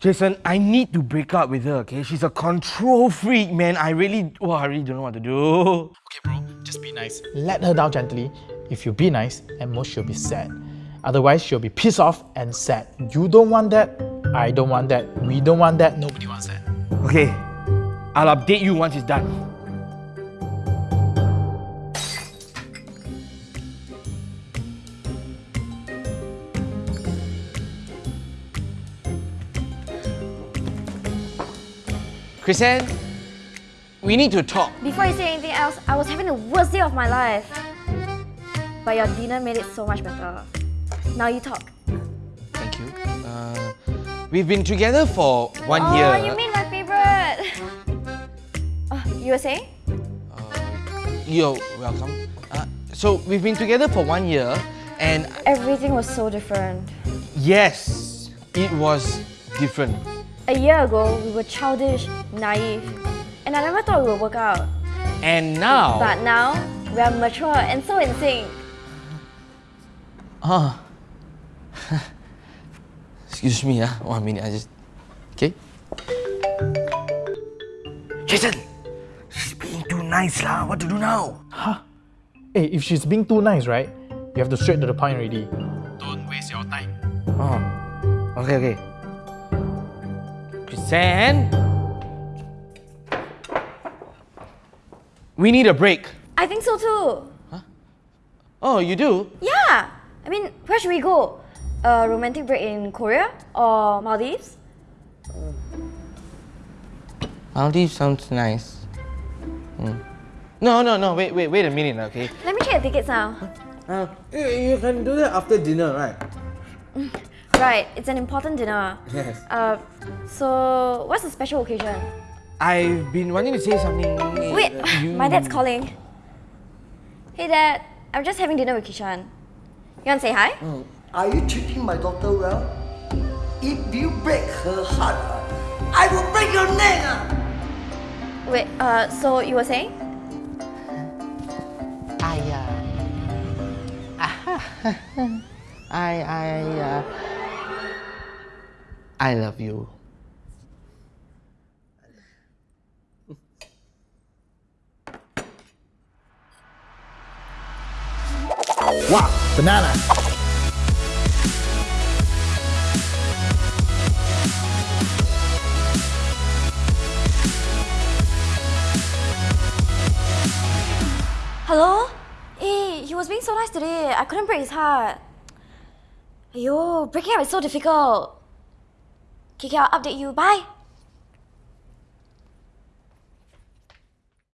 Jason, I need to break up with her, okay? She's a control freak, man. I really, oh, I really don't know what to do. Okay, bro, just be nice. Let her down gently. If you be nice, at most she'll be sad. Otherwise, she'll be pissed off and sad. You don't want that. I don't want that. We don't want that. Nobody wants that. Okay, I'll update you once it's done. Chrisanne, we need to talk. Before you say anything else, I was having the worst day of my life. But your dinner made it so much better. Now you talk. Thank you. Uh, we've been together for one oh, year. Oh, you mean my favorite? Oh, you were saying? You're welcome. Uh, so we've been together for one year, and Everything was so different. yes, it was different. A year ago, we were childish, naive, and I never thought we would work out. And now, But now, we are mature and so in sync. Ah. Excuse me, ah. One minute, I just. Okay. Jason, she's being too nice, lah. What to do now? Huh? Hey, if she's being too nice, right? You have to straight to the point already. Don't waste your time. Oh. Okay, okay. Chrisanne, we need a break. I think so too. Huh? Oh, you do? Yeah! I mean, where should we go? A romantic break in Korea or Maldives? Maldives sounds nice. Hmm. No, no, no. Wait, wait, wait a minute, okay? Let me check the tickets now. Uh, you, you can do that after dinner, right? Right, it's an important dinner. Yes. Uh, so what's the special occasion? I've been wanting to say something. Wait, you- my dad's calling. Hey dad, I'm just having dinner with Kishan. You want to say hi? Are you treating my daughter well? If you break her heart, I will break your neck. Wait, uh, so you were saying? I, uh, I, I, uh, I love you. Wow, banana. Hello? Hey, he was being so nice today. I couldn't break his heart. Ayo, breaking up is so difficult. Okay, I'll update you. Bye.